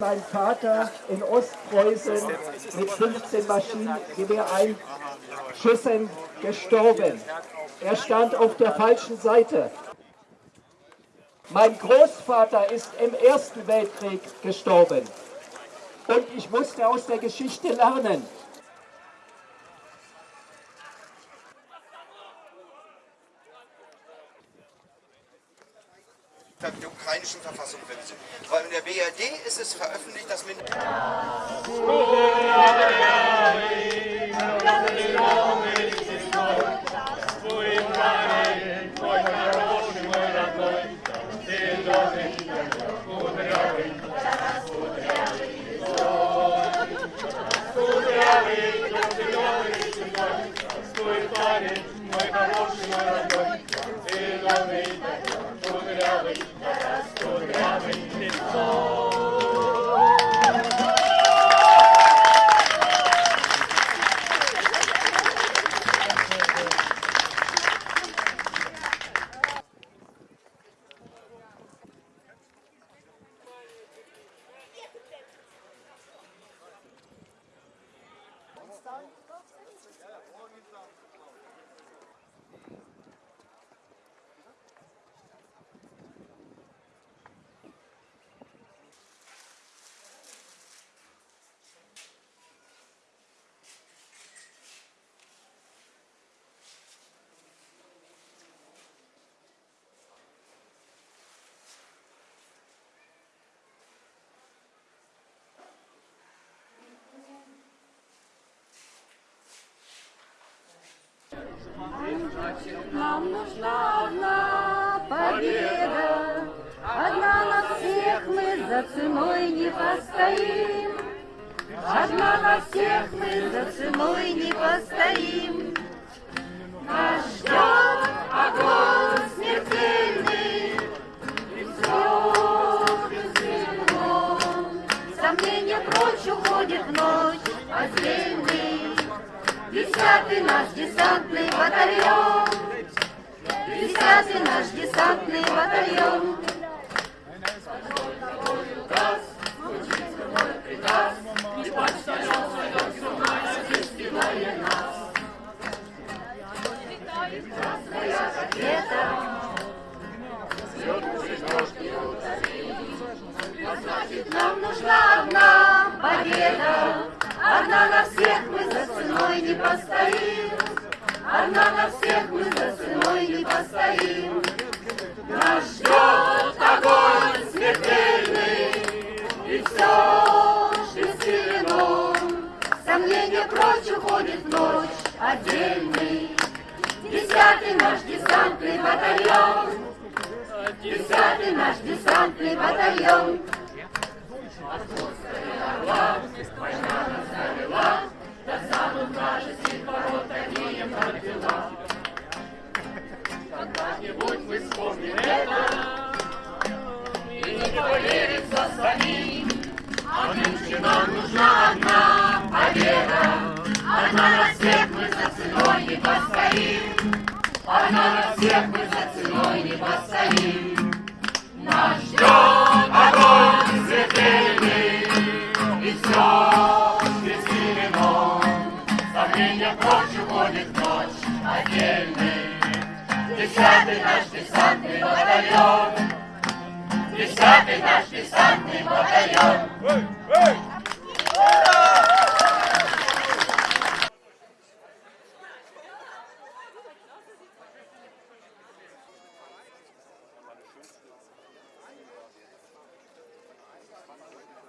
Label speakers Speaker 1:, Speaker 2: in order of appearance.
Speaker 1: Mein Vater in Ostpreußen mit 15 Maschinengewehreinschüssen gestorben. Er stand auf der falschen Seite. Mein Großvater ist im Ersten Weltkrieg gestorben. Und ich musste aus der Geschichte lernen.
Speaker 2: der ukrainischen Verfassung sind. Weil in der BRD ist es veröffentlicht, dass Min
Speaker 3: Нам нужна одна победа, Одна на всех мы за ценой не постоим. Одна на всех мы за ценой не постоим. Нас ждет огонь смертельный, И все безвинно. Сомнения прочь уходит в ночь отдельный. Десятый наш десантный батальон. Десятый наш десантный батальон. Не постоим, Одна на всех мы за ценой не постоим. Нас ждет огонь смертельный, И все бессилено. Сомнения прочь уходит ночь отдельный. Десятый наш десантный батальон, Десятый наш десантный батальон.
Speaker 4: Вспомним это И не поверим за самим А нынче нужна одна победа Одна на всех мы за ценой не постоим Одна на всех мы за ценой не постоим Нас ждет огонь смертельный И все бессилено Сомнения прочь уходит ночь отдельный Десятый наш десантный батальон Десятый наш десантный